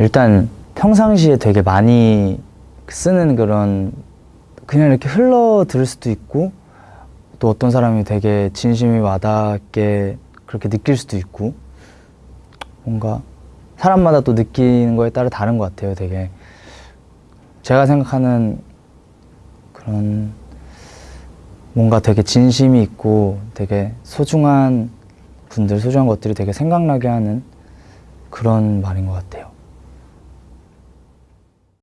일단 평상시에 되게 많이 쓰는 그런 그냥 이렇게 흘러 들을 수도 있고 또 어떤 사람이 되게 진심이 와닿게 그렇게 느낄 수도 있고 뭔가 사람마다 또 느끼는 거에 따라 다른 것 같아요 되게. 제가 생각하는 그런 뭔가 되게 진심이 있고 되게 소중한 분들 소중한 것들이 되게 생각나게 하는 그런 말인 것 같아요.